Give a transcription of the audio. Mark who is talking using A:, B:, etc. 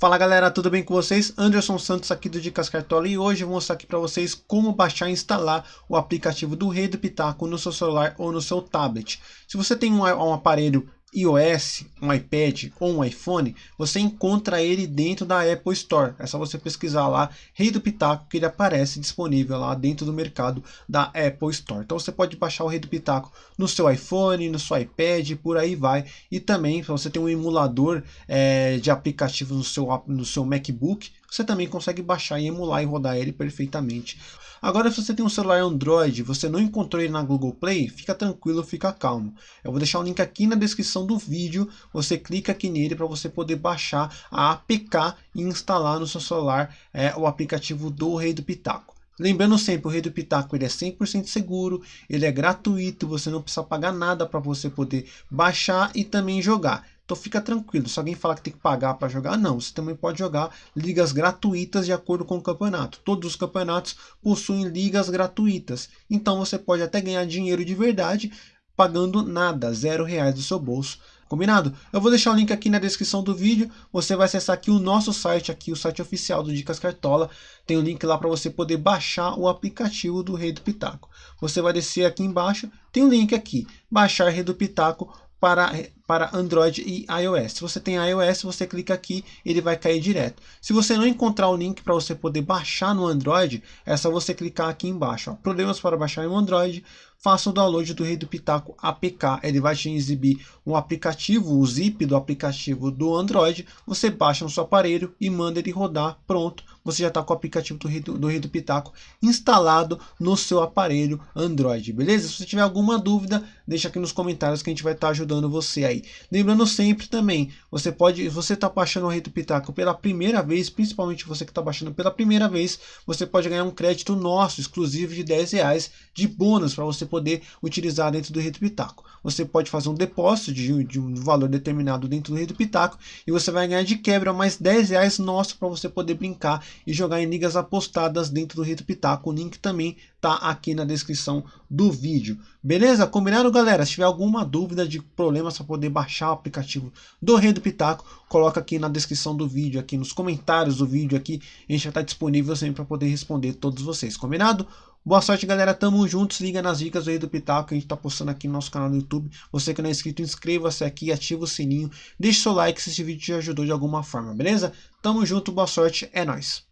A: Fala galera, tudo bem com vocês? Anderson Santos aqui do Dicas Cartola e hoje eu vou mostrar aqui para vocês como baixar e instalar o aplicativo do Rei do Pitaco no seu celular ou no seu tablet. Se você tem um, um aparelho iOS, um iPad ou um iPhone, você encontra ele dentro da Apple Store. É só você pesquisar lá Rei do Pitaco que ele aparece disponível lá dentro do mercado da Apple Store. Então você pode baixar o Rei do Pitaco no seu iPhone, no seu iPad, por aí vai. E também, se você tem um emulador é, de aplicativos no seu, no seu MacBook, você também consegue baixar e emular e rodar ele perfeitamente. Agora, se você tem um celular Android, você não encontrou ele na Google Play, fica tranquilo, fica calmo. Eu vou deixar o link aqui na descrição do vídeo, você clica aqui nele para você poder baixar a APK e instalar no seu celular é, o aplicativo do Rei do Pitaco. Lembrando sempre, o Rei do Pitaco ele é 100% seguro, ele é gratuito, você não precisa pagar nada para você poder baixar e também jogar. Então fica tranquilo, se alguém falar que tem que pagar para jogar, não, você também pode jogar ligas gratuitas de acordo com o campeonato. Todos os campeonatos possuem ligas gratuitas, então você pode até ganhar dinheiro de verdade pagando nada, zero reais do seu bolso. Combinado? Eu vou deixar o link aqui na descrição do vídeo. Você vai acessar aqui o nosso site, aqui o site oficial do Dicas Cartola. Tem o um link lá para você poder baixar o aplicativo do Rei do Pitaco. Você vai descer aqui embaixo, tem o um link aqui, baixar Rei do Pitaco para, para Android e iOS. Se você tem iOS, você clica aqui, ele vai cair direto. Se você não encontrar o link para você poder baixar no Android, é só você clicar aqui embaixo. Ó. Problemas para baixar no Android, faça o download do Rei do Pitaco APK. Ele vai te exibir um aplicativo, o zip do aplicativo do Android. Você baixa no seu aparelho e manda ele rodar, pronto você já está com o aplicativo do Rei do, do Rei do Pitaco instalado no seu aparelho Android, beleza? Se você tiver alguma dúvida, deixa aqui nos comentários que a gente vai estar tá ajudando você aí. Lembrando sempre também, você pode, você está baixando o Rei do Pitaco pela primeira vez, principalmente você que está baixando pela primeira vez, você pode ganhar um crédito nosso, exclusivo de 10 reais de bônus para você poder utilizar dentro do Rei do Pitaco. Você pode fazer um depósito de, de um valor determinado dentro do Rei do Pitaco e você vai ganhar de quebra mais 10 reais nosso para você poder brincar e jogar em ligas apostadas dentro do Rito Pitaco. O link também tá aqui na descrição do vídeo. Beleza? Combinado, galera? Se tiver alguma dúvida de problemas para poder baixar o aplicativo do Rei do Pitaco, coloca aqui na descrição do vídeo, aqui nos comentários do vídeo aqui. A gente já está disponível sempre para poder responder todos vocês. Combinado? Boa sorte, galera. Tamo juntos. Liga nas dicas do Rei do Pitaco que a gente tá postando aqui no nosso canal do YouTube. Você que não é inscrito, inscreva-se aqui, ativa o sininho, deixe seu like se esse vídeo te ajudou de alguma forma, beleza? Tamo junto, boa sorte, é nóis.